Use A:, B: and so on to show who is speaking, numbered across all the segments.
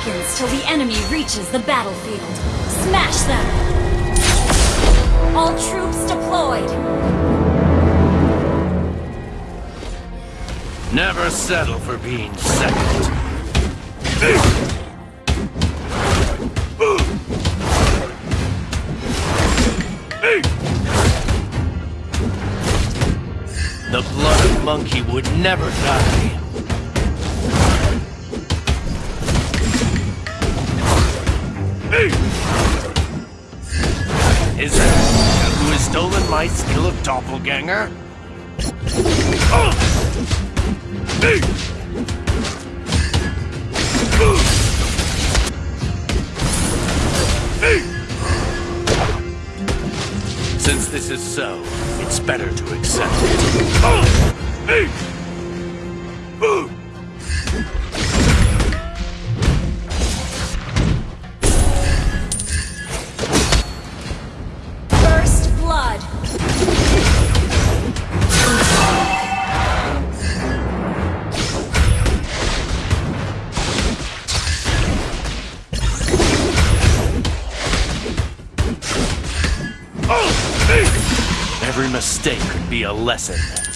A: seconds till the enemy reaches the battlefield. Smash them! All troops deployed!
B: Never settle for being second. The blood of monkey would never die. Is anyone who has stolen my skill of doppelganger? Since this is so, it's better to accept it. Every mistake could be a lesson.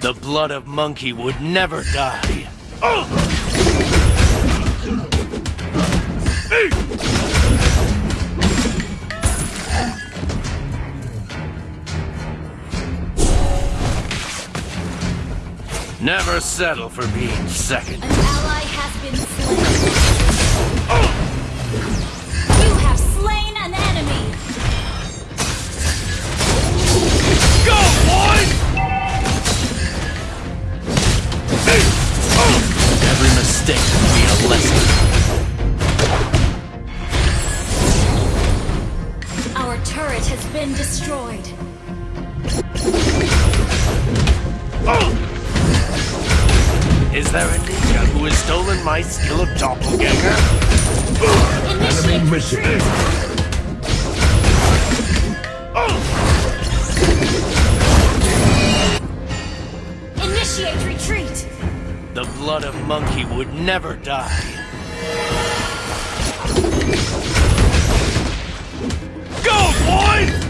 A: The
B: blood of monkey would never die. Never settle for being second.
A: An ally has been slain!
B: Is there who has stolen my skill of doppelganger?
A: Initiate
C: missing.
A: Initiate retreat!
B: The blood of monkey would never die. Go, boys!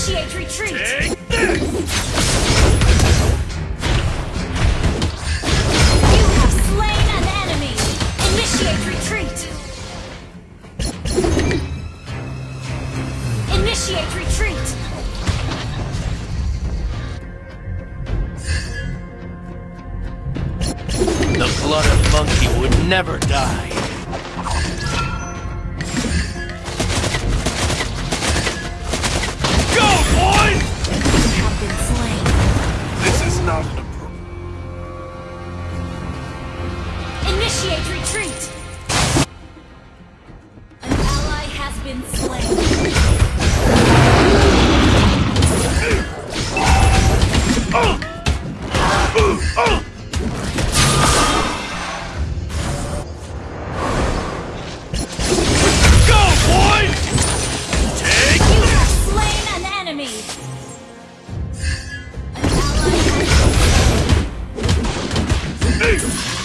A: Initiate retreat!
B: Take this!
A: You have slain an enemy! Initiate retreat! Initiate retreat!
B: The blood of monkey would never die. thousand
A: Initiate retreat! An ally has been slain.
B: freedom.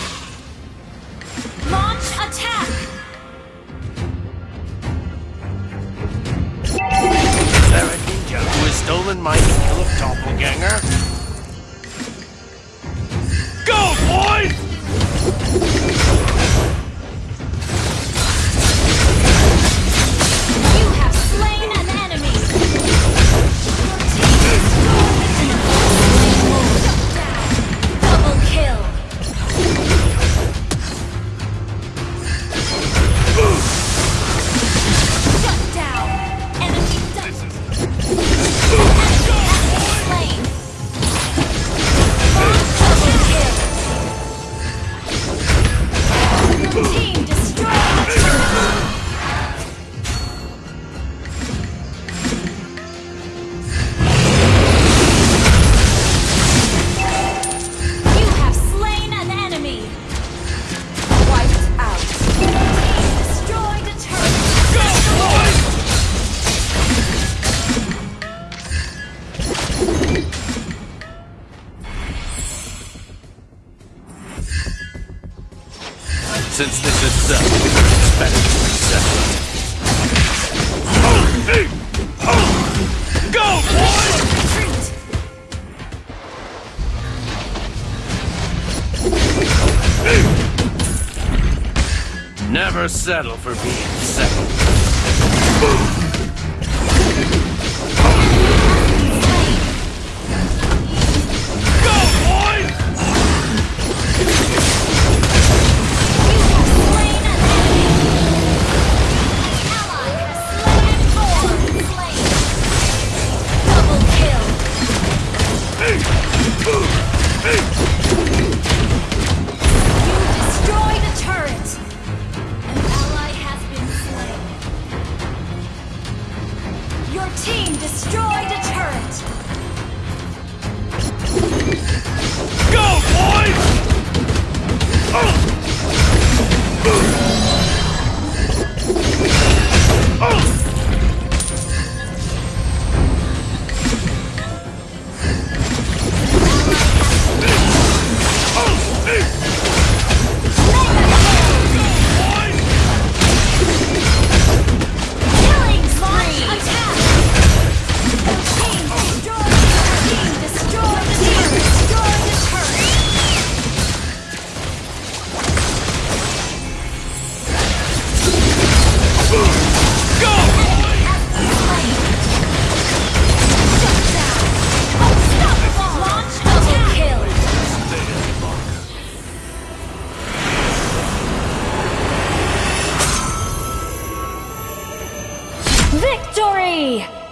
B: settle for being second. Boom. destroy. way!